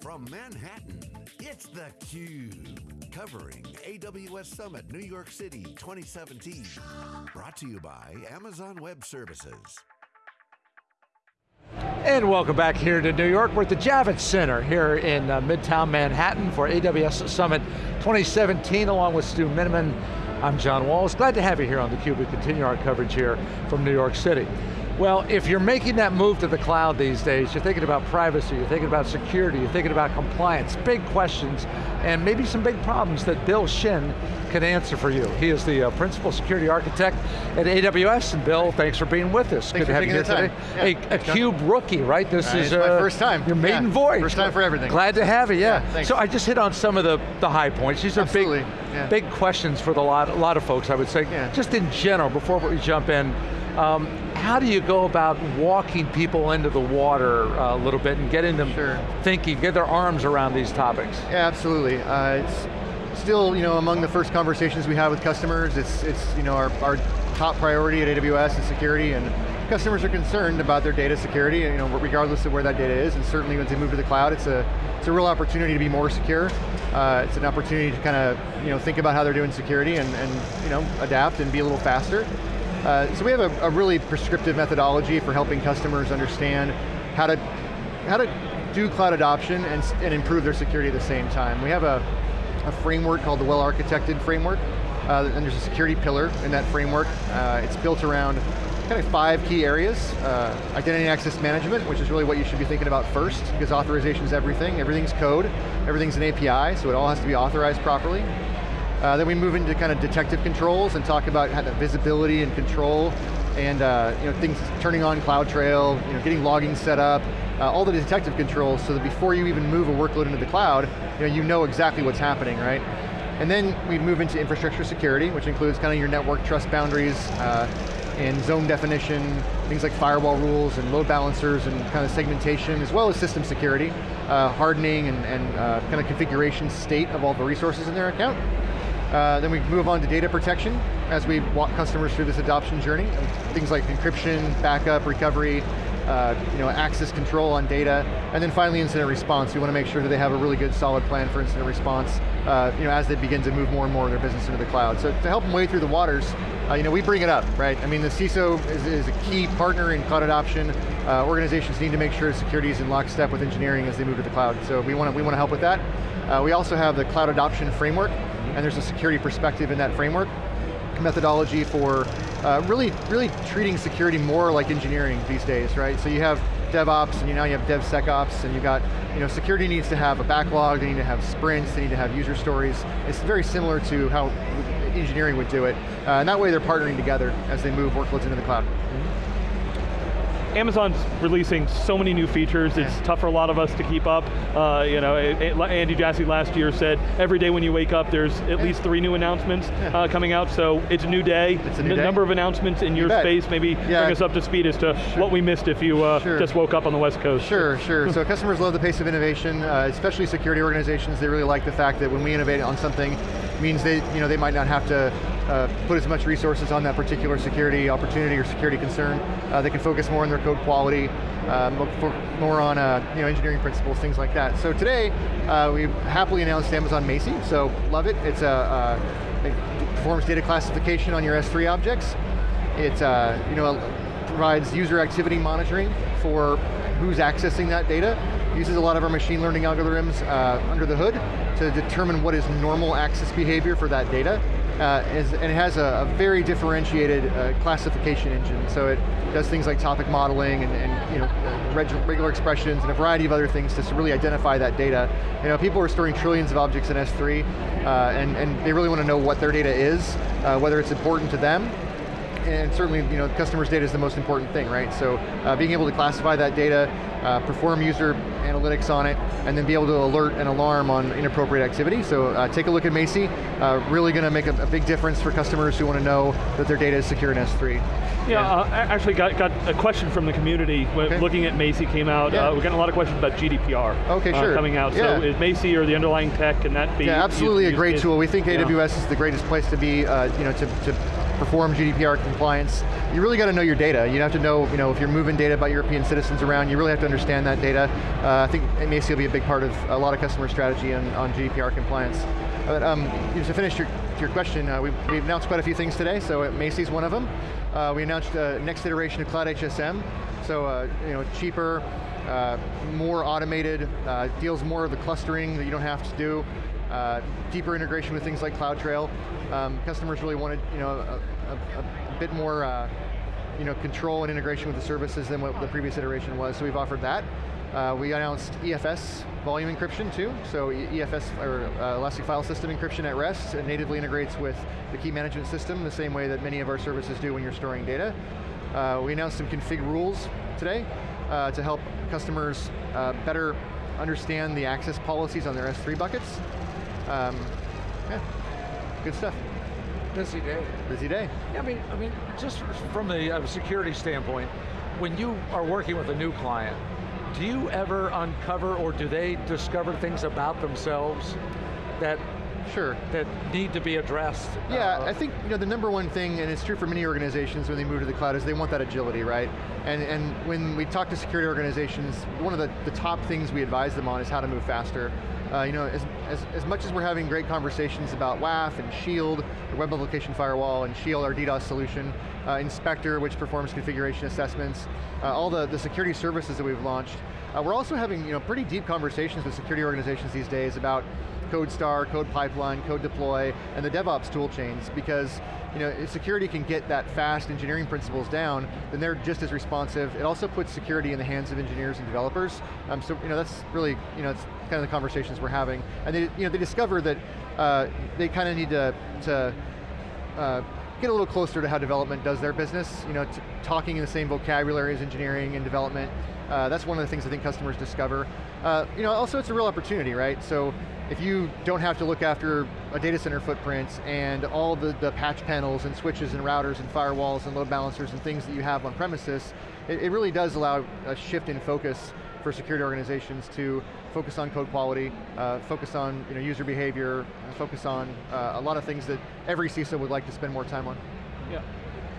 from Manhattan, it's theCUBE. Covering AWS Summit New York City 2017. Brought to you by Amazon Web Services. And welcome back here to New York. We're at the Javits Center here in uh, Midtown Manhattan for AWS Summit 2017 along with Stu Miniman. I'm John Walls, glad to have you here on theCUBE. We continue our coverage here from New York City. Well, if you're making that move to the cloud these days, you're thinking about privacy, you're thinking about security, you're thinking about compliance, big questions, and maybe some big problems that Bill Shinn can answer for you. He is the uh, Principal Security Architect at AWS, and Bill, thanks for being with us. Thanks Good to have you here today. Yeah, a, a CUBE rookie, right? This uh, is my uh, first time. Your maiden yeah. voyage. First time for everything. Glad to have you, yeah. yeah so I just hit on some of the, the high points. These are Absolutely. big, big questions for the lot, a lot of folks, I would say. Just in general, before we jump in, um, how do you go about walking people into the water uh, a little bit and getting them sure. thinking, get their arms around these topics? Yeah, absolutely. Uh, it's still, you know, among the first conversations we have with customers. It's, it's you know, our, our top priority at AWS is security, and customers are concerned about their data security, you know, regardless of where that data is, and certainly when they move to the cloud, it's a, it's a real opportunity to be more secure. Uh, it's an opportunity to kind of, you know, think about how they're doing security and, and you know, adapt and be a little faster. Uh, so we have a, a, really prescriptive methodology for helping customers understand how to, how to do cloud adoption and, and improve their security at the same time. We have a, a framework called the well-architected framework, uh, and there's a security pillar in that framework. Uh, it's built around kind of five key areas. Uh, identity and access management, which is really what you should be thinking about first, because authorization is everything. Everything's code, everything's an API, so it all has to be authorized properly. Uh, then we move into kind of detective controls and talk about how visibility and control and uh, you know, things turning on CloudTrail, you know, getting logging set up, uh, all the detective controls so that before you even move a workload into the cloud, you know, you know exactly what's happening, right? And then we move into infrastructure security, which includes kind of your network trust boundaries uh, and zone definition, things like firewall rules and load balancers and kind of segmentation, as well as system security, uh, hardening and, and uh, kind of configuration state of all the resources in their account. Uh, then we move on to data protection as we walk customers through this adoption journey. Things like encryption, backup, recovery, uh, you know, access control on data, and then finally incident response. We want to make sure that they have a really good solid plan for incident response uh, you know, as they begin to move more and more of their business into the cloud. So to help them wade through the waters, uh, you know, we bring it up, right? I mean, the CISO is, is a key partner in cloud adoption. Uh, organizations need to make sure security is in lockstep with engineering as they move to the cloud. So we want to, we want to help with that. Uh, we also have the cloud adoption framework, and there's a security perspective in that framework methodology for uh, really, really treating security more like engineering these days, right? So you have DevOps, and you now you have DevSecOps, and you've got, you know, security needs to have a backlog, they need to have sprints, they need to have user stories. It's very similar to how engineering would do it. Uh, and that way they're partnering together as they move workloads into the cloud. Amazon's releasing so many new features, it's yeah. tough for a lot of us to keep up. Uh, you know, it, it, Andy Jassy last year said, every day when you wake up, there's at yeah. least three new announcements yeah. uh, coming out, so it's a new day. It's a new day. number of announcements in you your bet. space, maybe bring us up to speed as to sure. what we missed if you uh, sure. just woke up on the West Coast. Sure, sure. so customers love the pace of innovation, uh, especially security organizations, they really like the fact that when we innovate on something, means they, you know, they might not have to uh, put as much resources on that particular security opportunity or security concern. Uh, they can focus more on their code quality, um, more on uh, you know, engineering principles, things like that. So today, uh, we happily announced Amazon Macie, so love it. It's a, uh, it performs data classification on your S3 objects. It uh, you know, provides user activity monitoring for who's accessing that data uses a lot of our machine learning algorithms under the hood to determine what is normal access behavior for that data. Uh, is, and it has a, a very differentiated uh, classification engine. So it does things like topic modeling and, and you know, regular expressions and a variety of other things to really identify that data. You know, people are storing trillions of objects in S3 uh, and, and they really want to know what their data is, uh, whether it's important to them and certainly, you know, customers' data is the most important thing, right? So uh, being able to classify that data, uh, perform user analytics on it, and then be able to alert and alarm on inappropriate activity. So uh, take a look at Macie. uh, really going to make a, a, big difference for customers who want to know that their data is secure in S3. Yeah, uh, actually got, got a question from the community okay. looking at Macie came out. Yeah. Uh, we're getting a lot of questions about GDPR okay, sure. coming out. Yeah. So is Macie or the underlying tech, can that be Yeah, absolutely a great tool. We think AWS is the greatest place to be, you know, to, to perform GDPR compliance, you really got to know your data. You have to know, you know, if you're moving data about European citizens around, you really have to understand that data. Uh, I think Macie will be a big part of a lot of customer strategy on, on GDPR compliance. But um, to finish your, your question, uh, we've, we've, announced quite a few things today, so Macie's one of them. Uh, we announced the next iteration of Cloud HSM, so uh, you know, cheaper, uh, more automated, uh, deals more of the clustering that you don't have to do, uh, deeper integration with things like CloudTrail. Um, customers really wanted you know, a, a, a bit more uh, you know, control and integration with the services than what the previous iteration was, so we've offered that. Uh, we announced EFS volume encryption too, so EFS, or uh, Elastic File System encryption at rest, it natively integrates with the key management system the same way that many of our services do when you're storing data. Uh, we announced some config rules today uh, to help customers uh, better understand the access policies on their S3 buckets. Um, yeah, good stuff. Busy day. Busy day. Yeah, I mean, I mean, just from a uh, security standpoint, when you are working with a new client, do you ever uncover or do they discover things about themselves that Sure. That need to be addressed. Yeah, uh, I think you know the number one thing, and it's true for many organizations when they move to the cloud, is they want that agility, right? And and when we talk to security organizations, one of the, the top things we advise them on is how to move faster. Uh, you know, as, as, as much as we're having great conversations about WAF and Shield, the Web Application Firewall, and Shield, our DDoS solution, uh, Inspector, which performs configuration assessments, uh, all the, the security services that we've launched, uh, we're also having you know, pretty deep conversations with security organizations these days about CodeStar, Code Pipeline, Code Deploy, and the DevOps tool chains because you know, if security can get that fast engineering principles down, then they're just as responsive. It also puts security in the hands of engineers and developers. Um, so you know, that's really, you know, it's kind of the conversations we're having. And they, you know, they discover that uh, they kind of need to, to uh, get a little closer to how development does their business, you know, talking in the same vocabulary as engineering and development. Uh, that's one of the things I think customers discover. Uh, you know, also it's a real opportunity, right? So if you don't have to look after a data center footprint and all the, the patch panels and switches and routers and firewalls and load balancers and things that you have on premises, it, it really does allow a shift in focus for security organizations to focus on code quality, uh, focus on you know, user behavior, focus on uh, a lot of things that every CISO would like to spend more time on. Yeah.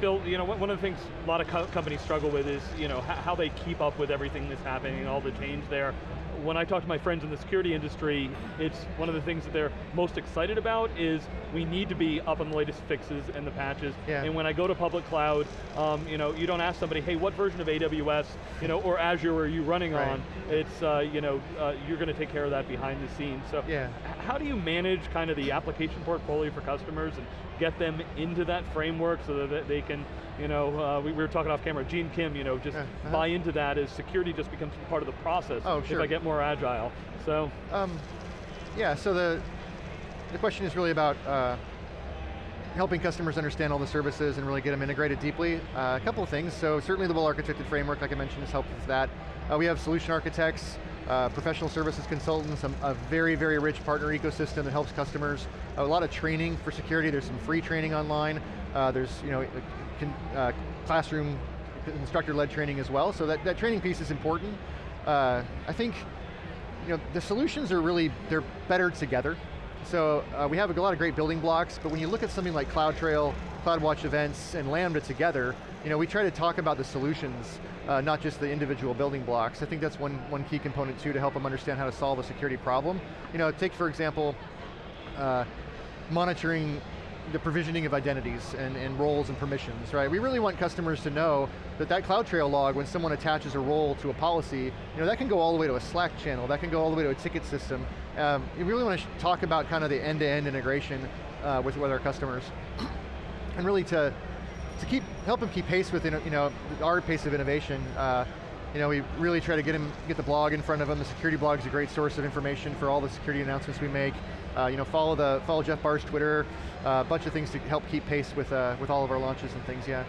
Bill, you know, one of the things a lot of co companies struggle with is, you know, how they keep up with everything that's happening, all the change there when I talk to my friends in the security industry, it's one of the things that they're most excited about is we need to be up on the latest fixes and the patches. Yeah. And when I go to public cloud, um, you know, you don't ask somebody, hey, what version of AWS, you know, or Azure are you running right. on? It's, uh, you know, uh, you're going to take care of that behind the scenes. So, yeah. how do you manage kind of the application portfolio for customers and get them into that framework so that they can, you know, uh, we, we, were talking off camera, Gene Kim, you know, just uh -huh. buy into that as security just becomes part of the process oh, sure. if I get more agile, so. Um, yeah, so the, the question is really about uh, helping customers understand all the services and really get them integrated deeply. Uh, a couple of things, so certainly the well-architected framework, like I mentioned, has helped with that. Uh, we have solution architects, uh, professional services consultants, a, a, very, very rich partner ecosystem that helps customers. A lot of training for security, there's some free training online. Uh, there's you know, uh, classroom instructor-led training as well, so that, that training piece is important. Uh, I think you know, the solutions are really, they're better together. So uh, we have a lot of great building blocks, but when you look at something like CloudTrail, CloudWatch events, and Lambda together, you know, we try to talk about the solutions, uh, not just the individual building blocks. I think that's one, one key component too to help them understand how to solve a security problem. You know, take for example, uh, monitoring the provisioning of identities and, and roles and permissions, right? We really want customers to know that that CloudTrail log, when someone attaches a role to a policy, you know, that can go all the way to a Slack channel, that can go all the way to a ticket system. Um, you really want to talk about kind of the end-to-end -end integration uh, with, with our customers. and really to, to keep, help them keep pace with you know, our pace of innovation. Uh, you know, we really try to get them, get the blog in front of them. The security blog is a great source of information for all the security announcements we make. Uh, you know, follow the follow Jeff Barr's Twitter, a uh, bunch of things to help keep pace with uh, with all of our launches and things. Yeah.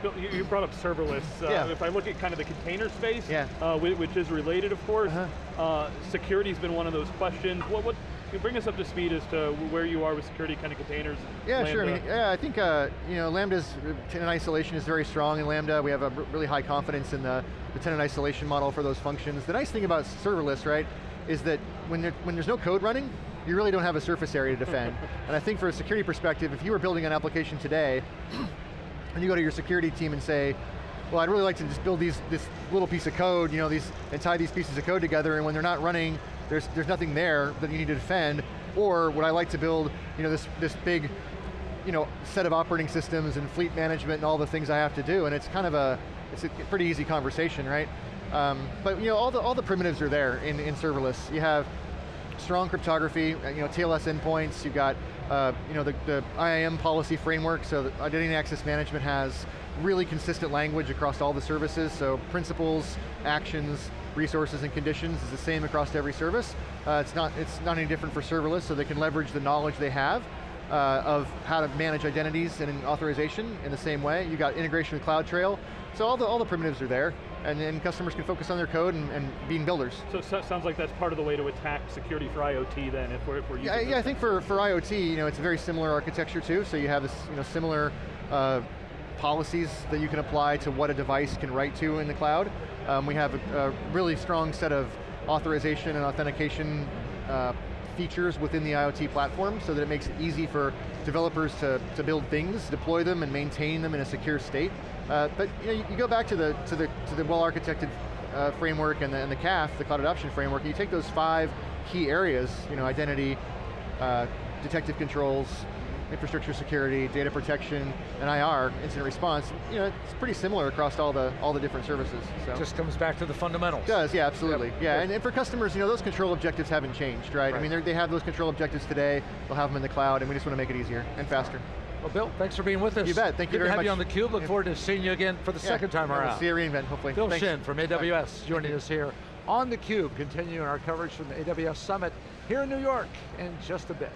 Bill, you brought up serverless. Uh, yeah. If I look at kind of the container space, yeah. Uh, which is related, of course, -huh. security's been one of those questions. What, what bring us up to speed as to where you are with security kind of containers. Yeah, Lambda. sure. I mean, yeah, I think uh, you know Lambda's tenant isolation is very strong in Lambda. We have a really high confidence in the, the tenant isolation model for those functions. The nice thing about serverless, right, is that when, there, when there's no code running, you really don't have a surface area to defend. and I think for a security perspective, if you were building an application today, and you go to your security team and say, well, I'd really like to just build these, this little piece of code, you know, these, and tie these pieces of code together, and when they're not running, there's, there's nothing there that you need to defend, or would I like to build, you know, this, this big, you know, set of operating systems and fleet management and all the things I have to do, and it's kind of a, it's a pretty easy conversation, right? Um, but you know, all the, all the primitives are there in, in serverless. You have strong cryptography, uh, you know, TLS endpoints, you've got uh, you know, the, the IAM policy framework, so identity and access management has really consistent language across all the services, so principals, actions, resources, and conditions is the same across every service. Uh, it's, not, it's not any different for serverless, so they can leverage the knowledge they have uh, of how to manage identities and authorization in the same way. You got integration with CloudTrail, so all the, all the primitives are there, and then customers can focus on their code and, and being builders. So it sounds like that's part of the way to attack security for IoT then, if we're, if we're Yeah, yeah I think for, for IoT, you know, it's a very similar architecture too, so you have this you know, similar uh, policies that you can apply to what a device can write to in the cloud. Um, we have a, a, really strong set of authorization and authentication uh, features within the IoT platform so that it makes it easy for developers to, to build things, deploy them, and maintain them in a secure state. Uh, but you, know, you, you, go back to the, to the, to the well-architected uh, framework and the, and the CAF, the Cloud Adoption Framework, and you take those five key areas, you know, identity, uh, detective controls, infrastructure security, data protection, and IR, incident response, you know, it's pretty similar across all the all the different services. So. Just comes back to the fundamentals. It does, yeah, absolutely. Yep. Yeah, and, and, for customers, you know, those control objectives haven't changed, right? right. I mean, they have those control objectives today, they'll have them in the cloud, and we just want to make it easier and faster. Well, Bill, thanks for being with us. You bet, thank Good you very to have much. you on theCUBE. Look forward to seeing you again for the yeah, second time around. See you reInvent, hopefully. Bill thanks. Shinn from AWS joining us here on theCUBE, continuing our coverage from the AWS Summit here in New York in just a bit.